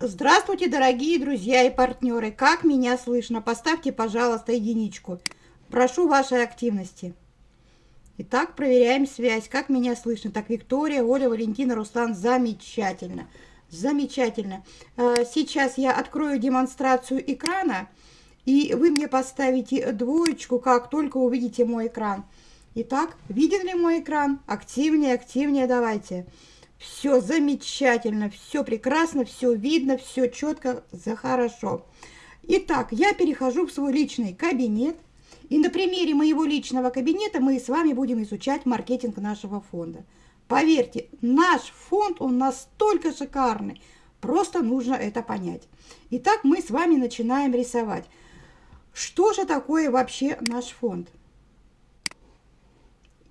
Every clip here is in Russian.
Здравствуйте, дорогие друзья и партнеры! Как меня слышно? Поставьте, пожалуйста, единичку. Прошу вашей активности. Итак, проверяем связь. Как меня слышно? Так, Виктория, Оля, Валентина, Руслан. Замечательно. Замечательно. Э, сейчас я открою демонстрацию экрана, и вы мне поставите двоечку, как только увидите мой экран. Итак, виден ли мой экран? Активнее, активнее давайте. Все замечательно, все прекрасно, все видно, все четко, за хорошо. Итак, я перехожу в свой личный кабинет. И на примере моего личного кабинета мы с вами будем изучать маркетинг нашего фонда. Поверьте, наш фонд, он настолько шикарный, просто нужно это понять. Итак, мы с вами начинаем рисовать. Что же такое вообще наш фонд?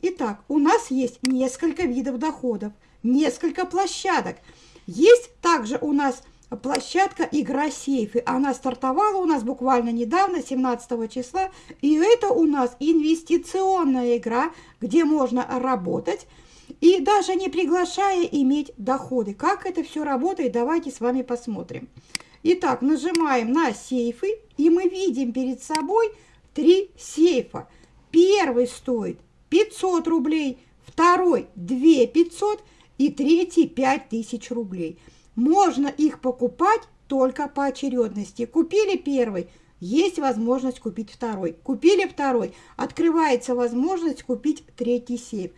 Итак, у нас есть несколько видов доходов – несколько площадок. Есть также у нас площадка «Игра сейфы». Она стартовала у нас буквально недавно, 17 числа. И это у нас инвестиционная игра, где можно работать и даже не приглашая иметь доходы. Как это все работает, давайте с вами посмотрим. Итак, нажимаем на сейфы, и мы видим перед собой три сейфа. Первый стоит 500 рублей, второй 2 500 и третий 5000 рублей. Можно их покупать только по очередности. Купили первый, есть возможность купить второй. Купили второй, открывается возможность купить третий сейф.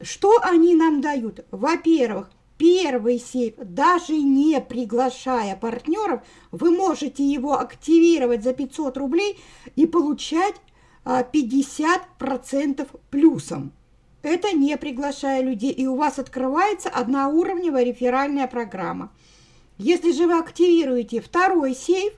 Что они нам дают? Во-первых, первый сейф, даже не приглашая партнеров, вы можете его активировать за 500 рублей и получать 50% а, плюсом. Это не приглашая людей, и у вас открывается одноуровневая реферальная программа. Если же вы активируете второй сейф,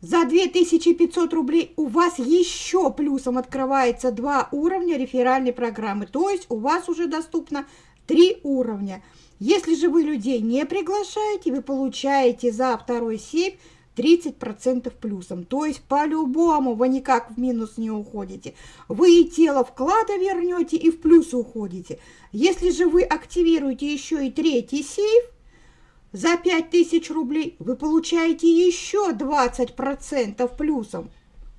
за 2500 рублей у вас еще плюсом открывается два уровня реферальной программы. То есть у вас уже доступно три уровня. Если же вы людей не приглашаете, вы получаете за второй сейф 30% плюсом. То есть по-любому вы никак в минус не уходите. Вы и тело вклада вернете, и в плюс уходите. Если же вы активируете еще и третий сейф, за 5000 рублей вы получаете еще 20% плюсом.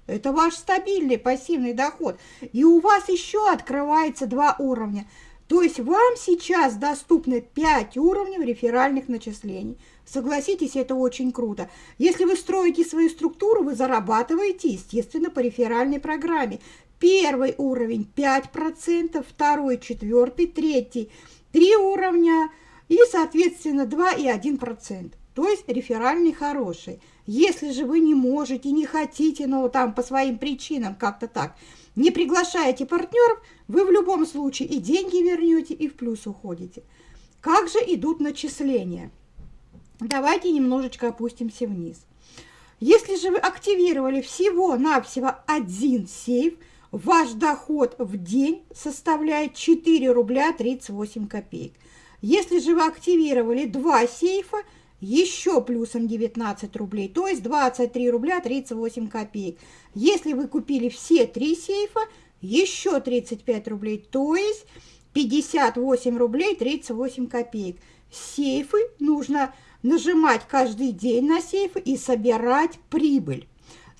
Это ваш стабильный пассивный доход. И у вас еще открывается два уровня. То есть вам сейчас доступны 5 уровней реферальных начислений. Согласитесь, это очень круто. Если вы строите свою структуру, вы зарабатываете, естественно, по реферальной программе. Первый уровень 5%, второй, четвертый, третий 3 уровня и, соответственно, 2 и 1%. То есть реферальный хороший. Если же вы не можете, не хотите, но там по своим причинам как-то так, не приглашаете партнеров, вы в любом случае и деньги вернете, и в плюс уходите. Как же идут начисления? Давайте немножечко опустимся вниз. Если же вы активировали всего-навсего один сейф, ваш доход в день составляет 4 рубля 38 копеек. Если же вы активировали два сейфа, еще плюсом 19 рублей, то есть 23 рубля 38 копеек. Если вы купили все три сейфа, еще 35 рублей, то есть 58 рублей 38 копеек. Сейфы нужно нажимать каждый день на сейфы и собирать прибыль.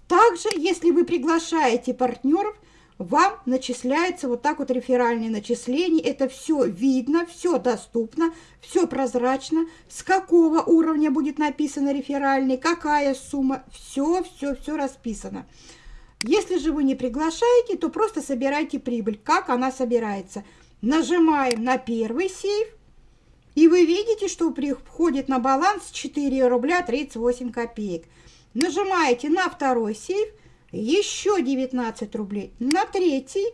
Также, если вы приглашаете партнеров, вам начисляется вот так вот реферальные начисления. Это все видно, все доступно, все прозрачно. С какого уровня будет написано реферальный, какая сумма. Все, все, все расписано. Если же вы не приглашаете, то просто собирайте прибыль. Как она собирается? Нажимаем на первый сейф. И вы видите, что приходит на баланс 4 рубля 38 копеек. Нажимаете на второй сейф, еще 19 рублей. На третий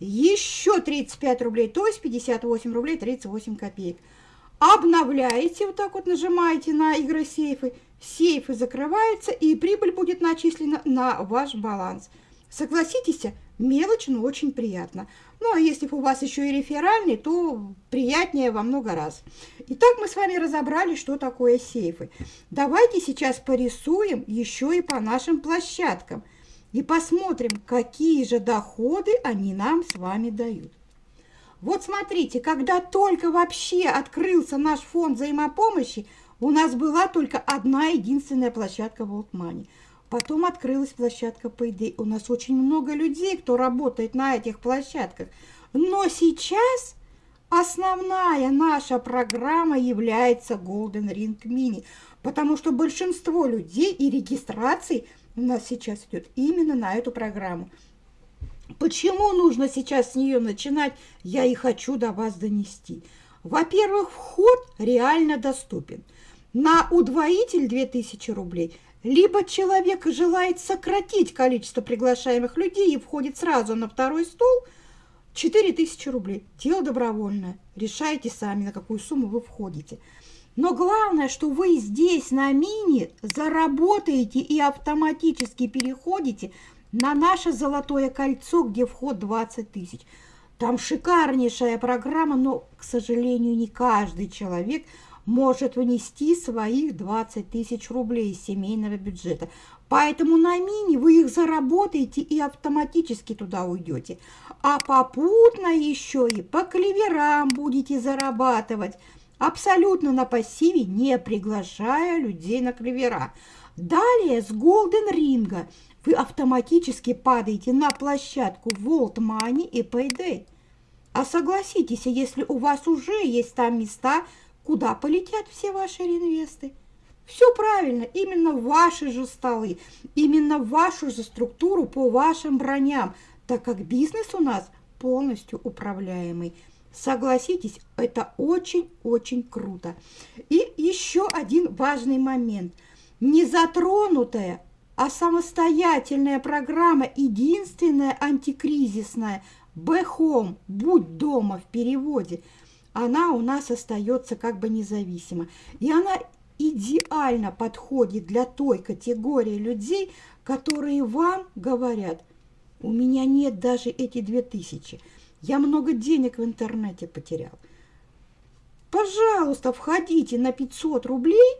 еще 35 рублей, то есть 58 рублей 38 копеек. Обновляете, вот так вот нажимаете на игры сейфы, сейфы закрываются и прибыль будет начислена на ваш баланс. Согласитесь, мелочь, но очень приятно. Ну, а если у вас еще и реферальный, то приятнее во много раз. Итак, мы с вами разобрали, что такое сейфы. Давайте сейчас порисуем еще и по нашим площадкам. И посмотрим, какие же доходы они нам с вами дают. Вот смотрите, когда только вообще открылся наш фонд взаимопомощи, у нас была только одна единственная площадка World Money. Потом открылась площадка Payday. У нас очень много людей, кто работает на этих площадках. Но сейчас основная наша программа является Golden Ring Mini, потому что большинство людей и регистраций у нас сейчас идет именно на эту программу. Почему нужно сейчас с нее начинать, я и хочу до вас донести. Во-первых, вход реально доступен. На удвоитель 2000 рублей, либо человек желает сократить количество приглашаемых людей и входит сразу на второй стол, 4000 рублей. Дело добровольное. Решайте сами, на какую сумму вы входите. Но главное, что вы здесь на мини заработаете и автоматически переходите на наше золотое кольцо, где вход 20 тысяч. Там шикарнейшая программа, но, к сожалению, не каждый человек может внести своих 20 тысяч рублей из семейного бюджета. Поэтому на мини вы их заработаете и автоматически туда уйдете. А попутно еще и по клеверам будете зарабатывать, абсолютно на пассиве, не приглашая людей на клевера. Далее с Golden Ring вы автоматически падаете на площадку Volt Money и Payday. А согласитесь, если у вас уже есть там места, куда полетят все ваши реинвесты. Все правильно, именно ваши же столы, именно вашу же структуру по вашим броням, так как бизнес у нас полностью управляемый. Согласитесь, это очень-очень круто. И еще один важный момент. Незатронутая а самостоятельная программа, единственная антикризисная, «Б-Хом», «Будь дома» в переводе, она у нас остается как бы независима. И она идеально подходит для той категории людей, которые вам говорят, у меня нет даже эти две тысячи, я много денег в интернете потерял. Пожалуйста, входите на 500 рублей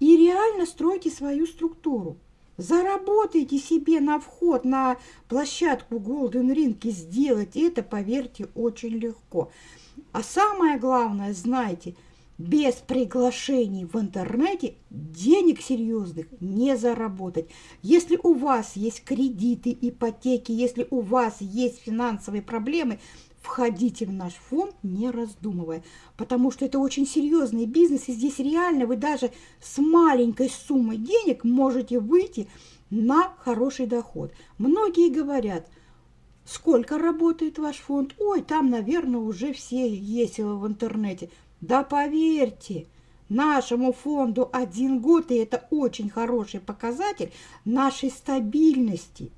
и реально стройте свою структуру. Заработайте себе на вход на площадку Golden Ring и сделать это, поверьте, очень легко. А самое главное, знайте, без приглашений в интернете денег серьезных не заработать. Если у вас есть кредиты, ипотеки, если у вас есть финансовые проблемы – входите в наш фонд, не раздумывая, потому что это очень серьезный бизнес, и здесь реально вы даже с маленькой суммой денег можете выйти на хороший доход. Многие говорят, сколько работает ваш фонд? Ой, там, наверное, уже все есть в интернете. Да поверьте, нашему фонду один год, и это очень хороший показатель нашей стабильности.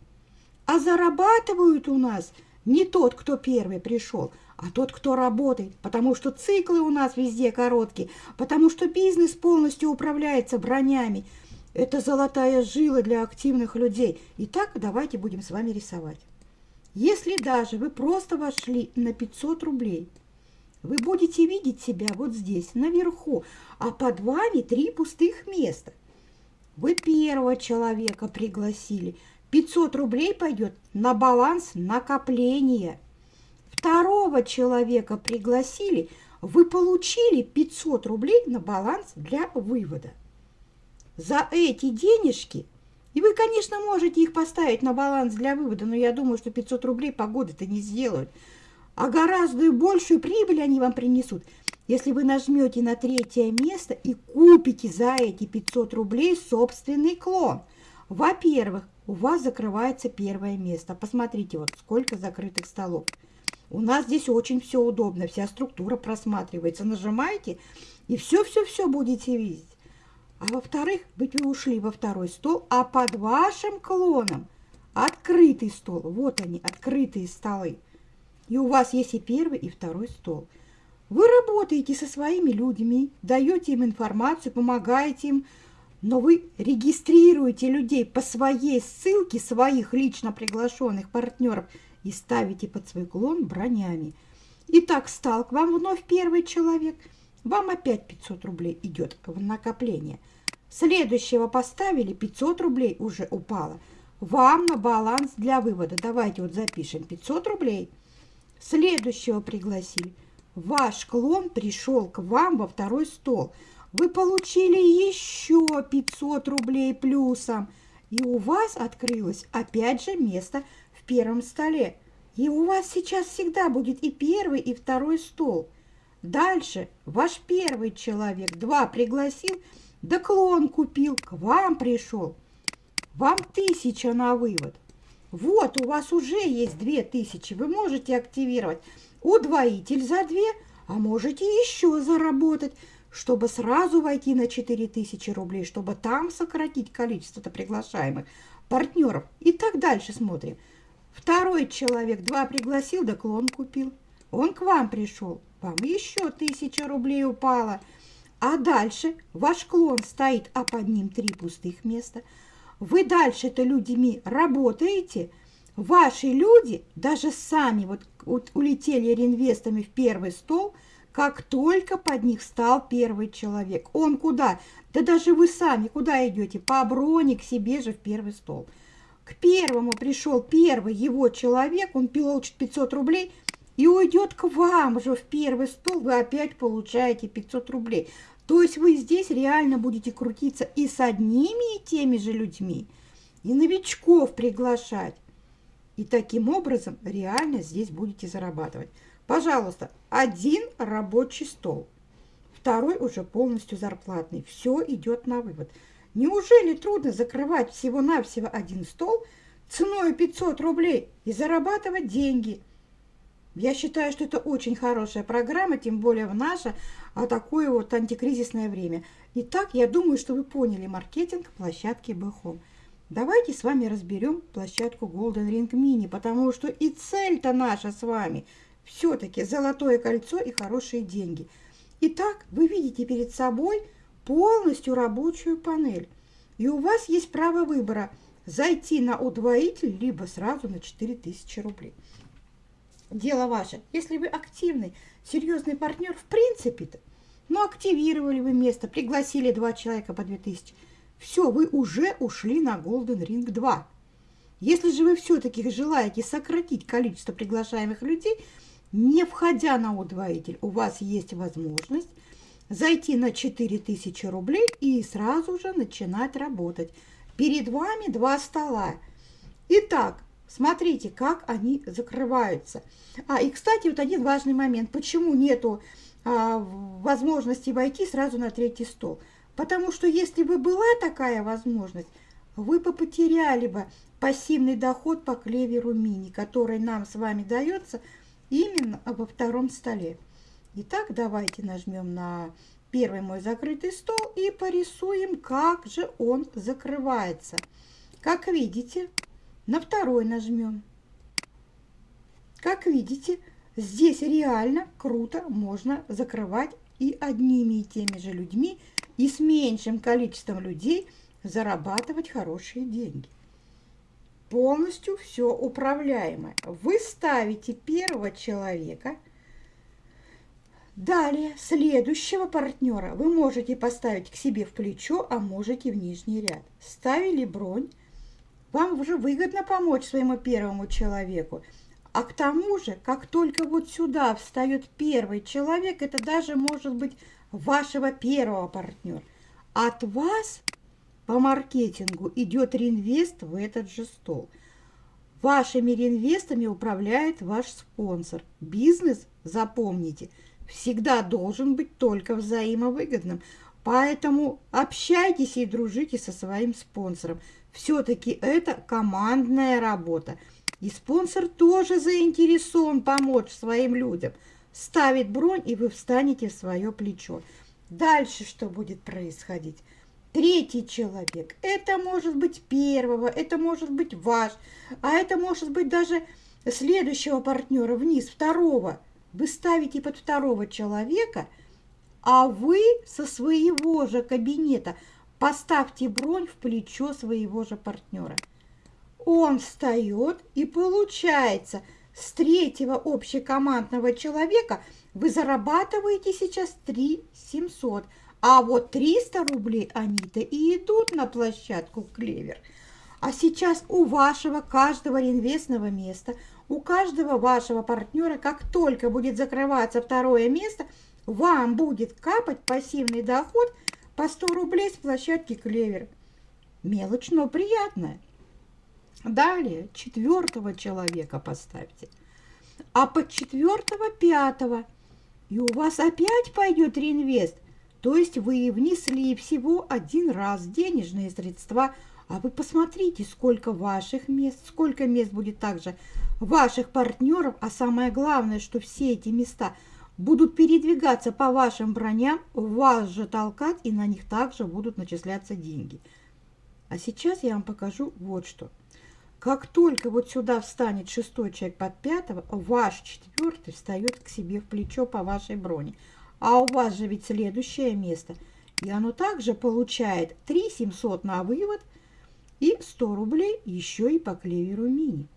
А зарабатывают у нас – не тот, кто первый пришел, а тот, кто работает, потому что циклы у нас везде короткие, потому что бизнес полностью управляется бронями. Это золотая жила для активных людей. Итак, давайте будем с вами рисовать. Если даже вы просто вошли на 500 рублей, вы будете видеть себя вот здесь, наверху, а под вами три пустых места. Вы первого человека пригласили – 500 рублей пойдет на баланс накопления. Второго человека пригласили, вы получили 500 рублей на баланс для вывода. За эти денежки, и вы, конечно, можете их поставить на баланс для вывода, но я думаю, что 500 рублей погоды-то не сделают, а гораздо большую прибыль они вам принесут, если вы нажмете на третье место и купите за эти 500 рублей собственный клон. Во-первых, у вас закрывается первое место. Посмотрите, вот сколько закрытых столов. У нас здесь очень все удобно, вся структура просматривается. Нажимаете, и все-все-все будете видеть. А во-вторых, вы ушли во второй стол, а под вашим клоном открытый стол. Вот они, открытые столы. И у вас есть и первый, и второй стол. Вы работаете со своими людьми, даете им информацию, помогаете им но вы регистрируете людей по своей ссылке своих лично приглашенных партнеров и ставите под свой клон бронями. Итак, стал к вам вновь первый человек. Вам опять 500 рублей идет в накопление. Следующего поставили, 500 рублей уже упало. Вам на баланс для вывода. Давайте вот запишем 500 рублей. Следующего пригласили. Ваш клон пришел к вам во второй стол. Вы получили еще 500 рублей плюсом. И у вас открылось опять же место в первом столе. И у вас сейчас всегда будет и первый, и второй стол. Дальше ваш первый человек два пригласил, да клон купил, к вам пришел. Вам тысяча на вывод. Вот, у вас уже есть две тысячи. Вы можете активировать удвоитель за две, а можете еще заработать, чтобы сразу войти на 4000 рублей, чтобы там сократить количество приглашаемых партнеров. И так дальше смотрим. Второй человек два пригласил, да клон купил. Он к вам пришел, вам еще тысяча рублей упала. А дальше ваш клон стоит, а под ним три пустых места. Вы дальше-то людьми работаете, ваши люди даже сами вот, вот улетели реинвестами в первый стол, как только под них стал первый человек. Он куда? Да даже вы сами куда идете? По броне к себе же в первый стол. К первому пришел первый его человек, он получит 500 рублей и уйдет к вам же в первый стол, вы опять получаете 500 рублей. То есть вы здесь реально будете крутиться и с одними и теми же людьми, и новичков приглашать. И таким образом реально здесь будете зарабатывать. Пожалуйста, один рабочий стол, второй уже полностью зарплатный. Все идет на вывод. Неужели трудно закрывать всего-навсего один стол ценой 500 рублей и зарабатывать деньги? Я считаю, что это очень хорошая программа, тем более в наше а такое вот антикризисное время. Итак, я думаю, что вы поняли маркетинг площадки Бэхом. Давайте с вами разберем площадку Golden Ring Mini, потому что и цель-то наша с вами все-таки золотое кольцо и хорошие деньги. Итак, вы видите перед собой полностью рабочую панель. И у вас есть право выбора зайти на удвоитель, либо сразу на 4000 рублей. Дело ваше. Если вы активный, серьезный партнер, в принципе-то, но активировали вы место, пригласили два человека по 2000, все, вы уже ушли на Golden Ring 2. Если же вы все-таки желаете сократить количество приглашаемых людей, не входя на удвоитель, у вас есть возможность зайти на 4000 рублей и сразу же начинать работать. Перед вами два стола. Итак, смотрите, как они закрываются. А, и, кстати, вот один важный момент. Почему нету а, возможности войти сразу на третий стол? Потому что если бы была такая возможность, вы бы потеряли бы пассивный доход по клеверу мини, который нам с вами дается именно во втором столе. Итак, давайте нажмем на первый мой закрытый стол и порисуем, как же он закрывается. Как видите, на второй нажмем. Как видите, здесь реально круто можно закрывать и одними и теми же людьми, и с меньшим количеством людей зарабатывать хорошие деньги полностью все управляемое. Вы ставите первого человека – Далее, следующего партнера вы можете поставить к себе в плечо, а можете в нижний ряд. Ставили бронь, вам уже выгодно помочь своему первому человеку. А к тому же, как только вот сюда встает первый человек, это даже может быть вашего первого партнера. От вас по маркетингу идет реинвест в этот же стол. Вашими реинвестами управляет ваш спонсор. Бизнес, запомните – всегда должен быть только взаимовыгодным. Поэтому общайтесь и дружите со своим спонсором. Все-таки это командная работа. И спонсор тоже заинтересован помочь своим людям. Ставит бронь, и вы встанете в свое плечо. Дальше что будет происходить? Третий человек. Это может быть первого, это может быть ваш, а это может быть даже следующего партнера вниз, второго вы ставите под второго человека, а вы со своего же кабинета поставьте бронь в плечо своего же партнера. Он встает и получается с третьего общекомандного человека вы зарабатываете сейчас 3 700, а вот 300 рублей они-то и идут на площадку Клевер. А сейчас у вашего каждого реинвестного места, у каждого вашего партнера, как только будет закрываться второе место, вам будет капать пассивный доход по 100 рублей с площадки Клевер. Мелочь, но приятная. Далее четвертого человека поставьте. А под четвертого пятого. И у вас опять пойдет реинвест. То есть вы внесли всего один раз денежные средства. А вы посмотрите, сколько ваших мест, сколько мест будет также ваших партнеров. А самое главное, что все эти места будут передвигаться по вашим броням, вас же толкать, и на них также будут начисляться деньги. А сейчас я вам покажу вот что. Как только вот сюда встанет шестой человек под пятого, ваш четвертый встает к себе в плечо по вашей броне. А у вас же ведь следующее место. И оно также получает 3 700 на вывод и 100 рублей еще и по клеверу мини.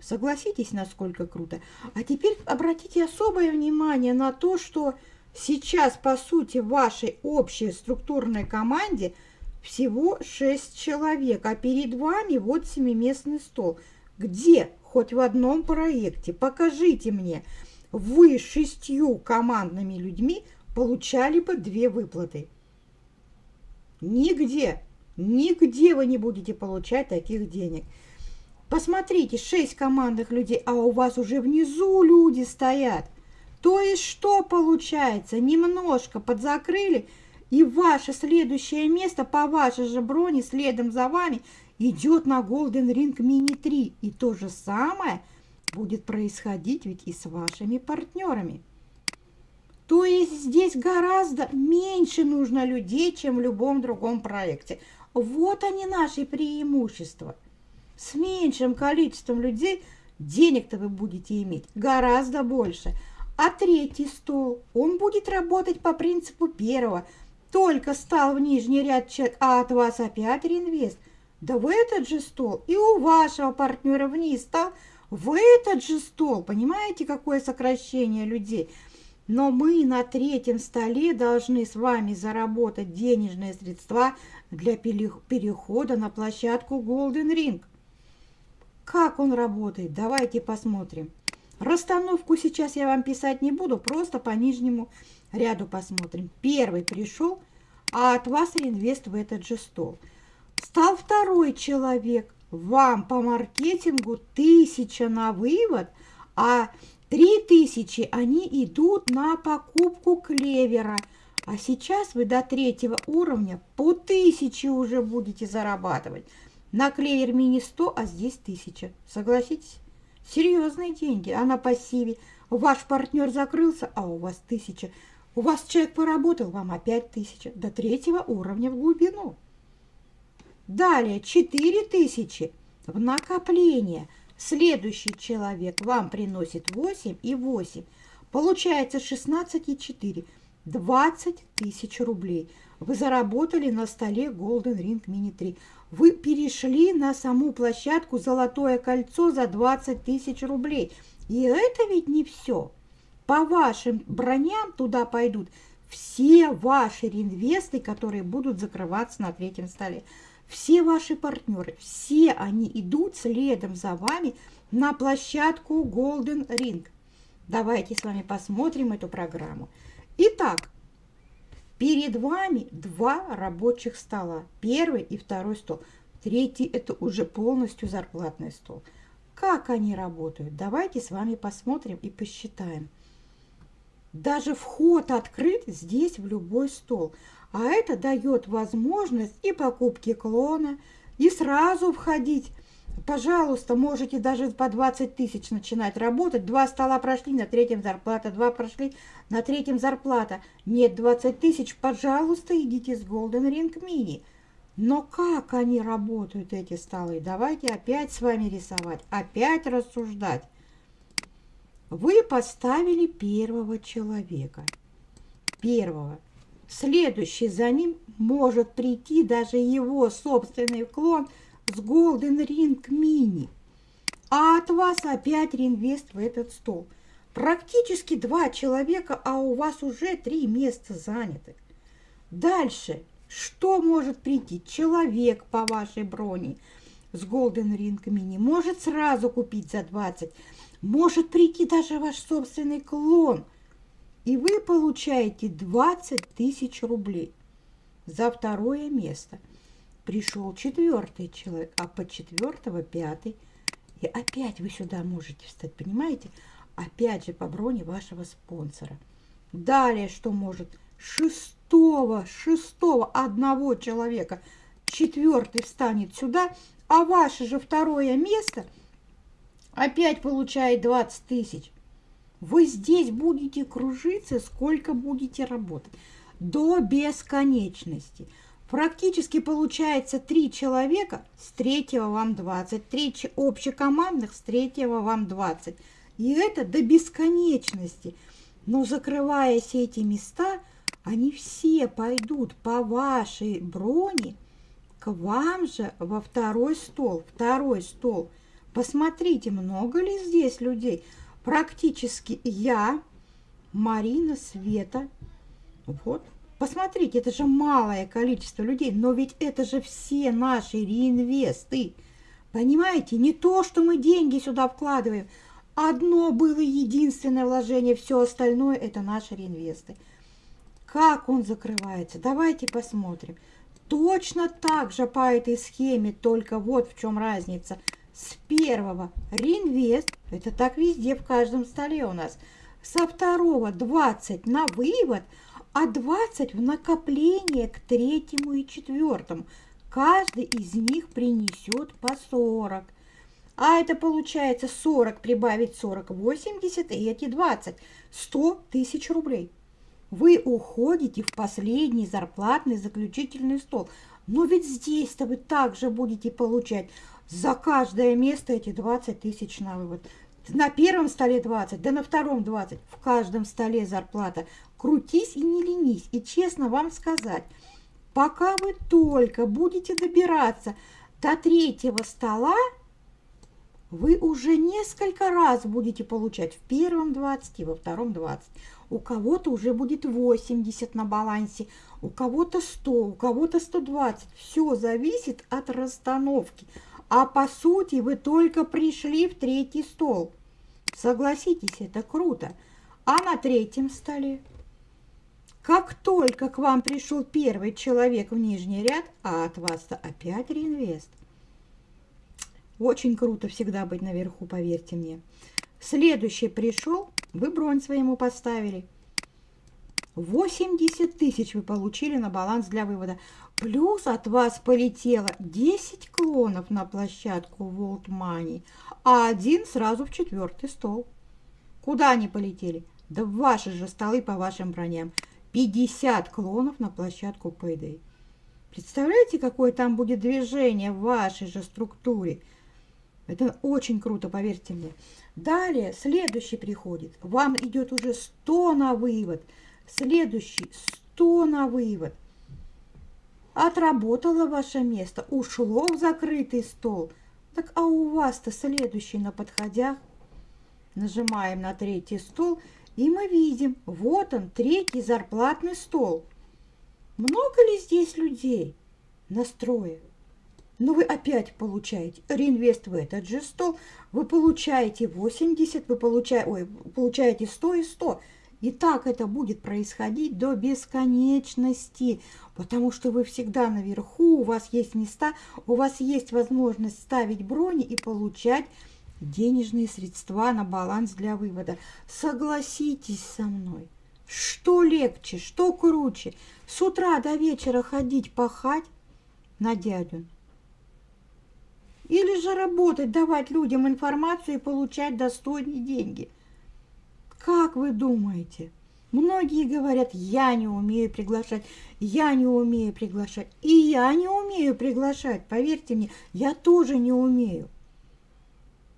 Согласитесь, насколько круто. А теперь обратите особое внимание на то, что сейчас, по сути, в вашей общей структурной команде – всего шесть человек, а перед вами вот семиместный стол. Где? Хоть в одном проекте. Покажите мне. Вы шестью командными людьми получали бы две выплаты. Нигде, нигде вы не будете получать таких денег. Посмотрите, шесть командных людей, а у вас уже внизу люди стоят. То есть что получается? Немножко подзакрыли – и ваше следующее место по вашей же броне следом за вами идет на Golden Ring Mini 3. И то же самое будет происходить ведь и с вашими партнерами. То есть здесь гораздо меньше нужно людей, чем в любом другом проекте. Вот они наши преимущества. С меньшим количеством людей денег-то вы будете иметь гораздо больше. А третий стол, он будет работать по принципу первого – только стал в нижний ряд чек, а от вас опять реинвест. Да в этот же стол и у вашего партнера вниз стал в этот же стол. Понимаете, какое сокращение людей? Но мы на третьем столе должны с вами заработать денежные средства для перехода на площадку Golden Ring. Как он работает? Давайте посмотрим. Расстановку сейчас я вам писать не буду, просто по нижнему ряду посмотрим. Первый пришел, а от вас реинвест в этот же стол. Стал второй человек, вам по маркетингу тысяча на вывод, а три тысячи они идут на покупку клевера. А сейчас вы до третьего уровня по тысяче уже будете зарабатывать. На клевер мини 100, а здесь тысяча. Согласитесь? Серьезные деньги, а на пассиве. Ваш партнер закрылся, а у вас тысяча. У вас человек поработал, вам опять тысяча. До третьего уровня в глубину. Далее 4000 в накопление. Следующий человек вам приносит 8 и 8. Получается 16 и 4. 20 тысяч рублей. Вы заработали на столе Golden Ring Mini 3. Вы перешли на саму площадку «Золотое кольцо» за 20 тысяч рублей. И это ведь не все по вашим броням туда пойдут все ваши реинвесты, которые будут закрываться на третьем столе. Все ваши партнеры, все они идут следом за вами на площадку Golden Ring. Давайте с вами посмотрим эту программу. Итак, перед вами два рабочих стола. Первый и второй стол. Третий – это уже полностью зарплатный стол. Как они работают? Давайте с вами посмотрим и посчитаем. Даже вход открыт здесь в любой стол. А это дает возможность и покупки клона, и сразу входить. Пожалуйста, можете даже по 20 тысяч начинать работать. Два стола прошли, на третьем зарплата, два прошли, на третьем зарплата. Нет 20 тысяч, пожалуйста, идите с Golden Ring Mini. Но как они работают, эти столы? Давайте опять с вами рисовать, опять рассуждать. Вы поставили первого человека. Первого. Следующий за ним может прийти даже его собственный клон с Golden Ring Mini. А от вас опять реинвест в этот стол. Практически два человека, а у вас уже три места заняты. Дальше. Что может прийти? Человек по вашей броне. с Golden Ring Mini, может сразу купить за 20, может прийти даже ваш собственный клон, и вы получаете 20 тысяч рублей за второе место. Пришел четвертый человек, а по четвертого пятый. И опять вы сюда можете встать, понимаете? Опять же по броне вашего спонсора. Далее что может? Шестого, шестого одного человека четвертый встанет сюда, а ваше же второе место опять получает 20 тысяч. Вы здесь будете кружиться, сколько будете работать. До бесконечности. Практически получается три человека, с третьего вам 20, три общекомандных, с третьего вам 20. И это до бесконечности. Но закрывая все эти места, они все пойдут по вашей броне к вам же во второй стол. Второй стол. Посмотрите, много ли здесь людей. Практически я, Марина, Света. Вот, Посмотрите, это же малое количество людей, но ведь это же все наши реинвесты. Понимаете, не то, что мы деньги сюда вкладываем. Одно было единственное вложение, все остальное это наши реинвесты. Как он закрывается? Давайте посмотрим. Точно так же по этой схеме, только вот в чем разница. С первого реинвест, это так везде, в каждом столе у нас. Со второго 20 на вывод – а 20 в накопление к третьему и четвертому. Каждый из них принесет по 40. А это получается 40 прибавить 40, 80, и эти 20, 100 тысяч рублей. Вы уходите в последний зарплатный заключительный стол. Но ведь здесь-то вы также будете получать за каждое место эти 20 тысяч на вывод. На первом столе 20, да на втором 20. В каждом столе зарплата. Крутись и не ленись. И честно вам сказать, пока вы только будете добираться до третьего стола, вы уже несколько раз будете получать в первом 20 и во втором 20. У кого-то уже будет 80 на балансе, у кого-то 100, у кого-то 120. Все зависит от расстановки. А по сути вы только пришли в третий стол. Согласитесь, это круто. А на третьем столе? Как только к вам пришел первый человек в нижний ряд, а от вас-то опять реинвест. Очень круто всегда быть наверху, поверьте мне. Следующий пришел, вы бронь своему поставили. 80 тысяч вы получили на баланс для вывода. Плюс от вас полетело 10 клонов на площадку World Money, а один сразу в четвертый стол. Куда они полетели? Да в ваши же столы по вашим броням. 50 клонов на площадку Payday. Представляете, какое там будет движение в вашей же структуре? Это очень круто, поверьте мне. Далее, следующий приходит. Вам идет уже 100 на вывод. Следующий 100 на вывод. Отработало ваше место, ушло в закрытый стол. Так а у вас-то следующий на подходях. Нажимаем на третий стол и мы видим, вот он, третий зарплатный стол. Много ли здесь людей настроя? Но вы опять получаете реинвест в этот же стол, вы получаете 80, вы получаете, ой, получаете 100 и 100. И так это будет происходить до бесконечности, потому что вы всегда наверху, у вас есть места, у вас есть возможность ставить брони и получать денежные средства на баланс для вывода. Согласитесь со мной, что легче, что круче, с утра до вечера ходить пахать на дядю? Или же работать, давать людям информацию и получать достойные деньги? Как вы думаете? Многие говорят, я не умею приглашать, я не умею приглашать. И я не умею приглашать, поверьте мне, я тоже не умею.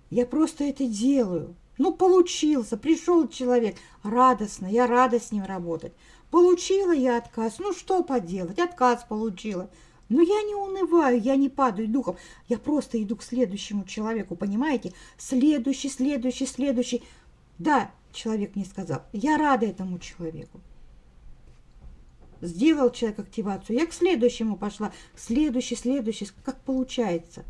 Я просто это делаю. Ну, получился, пришел человек, радостно, я рада с ним работать. Получила я отказ, ну что поделать, отказ получила. Но я не унываю, я не падаю духом, я просто иду к следующему человеку, понимаете? Следующий, следующий, следующий. Да, человек мне сказал, я рада этому человеку. Сделал человек активацию, я к следующему пошла, следующий, следующий, как получается.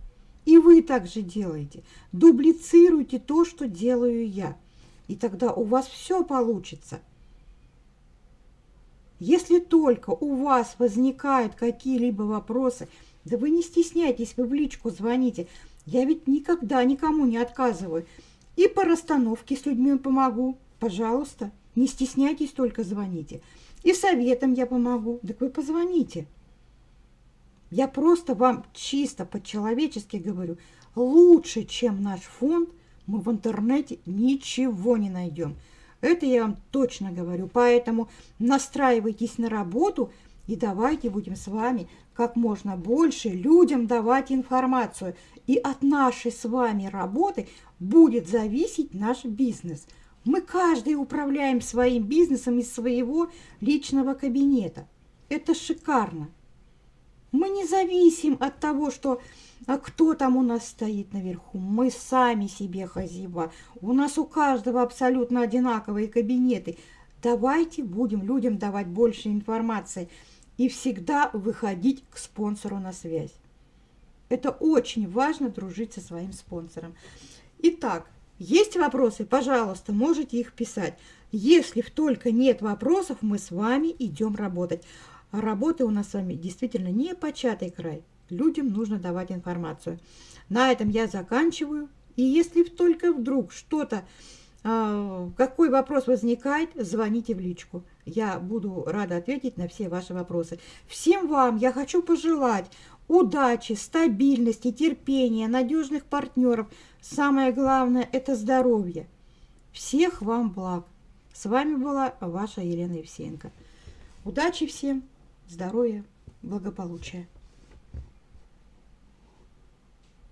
И вы также делаете. Дублицируйте то, что делаю я. И тогда у вас все получится. Если только у вас возникают какие-либо вопросы, да вы не стесняйтесь, вы в личку звоните. Я ведь никогда никому не отказываю. И по расстановке с людьми помогу. Пожалуйста, не стесняйтесь, только звоните. И советом я помогу. Так вы позвоните. Я просто вам чисто по-человечески говорю, лучше, чем наш фонд, мы в интернете ничего не найдем. Это я вам точно говорю. Поэтому настраивайтесь на работу и давайте будем с вами как можно больше людям давать информацию. И от нашей с вами работы будет зависеть наш бизнес. Мы каждый управляем своим бизнесом из своего личного кабинета. Это шикарно. Мы не зависим от того, что а кто там у нас стоит наверху. Мы сами себе хозяева. У нас у каждого абсолютно одинаковые кабинеты. Давайте будем людям давать больше информации и всегда выходить к спонсору на связь. Это очень важно дружить со своим спонсором. Итак, есть вопросы? Пожалуйста, можете их писать. Если только нет вопросов, мы с вами идем работать. А работы у нас с вами действительно не початый край. Людям нужно давать информацию. На этом я заканчиваю. И если только вдруг что-то, э, какой вопрос возникает, звоните в личку. Я буду рада ответить на все ваши вопросы. Всем вам я хочу пожелать удачи, стабильности, терпения, надежных партнеров. Самое главное – это здоровье. Всех вам благ. С вами была ваша Елена Евсеенко. Удачи всем! здоровья, благополучия.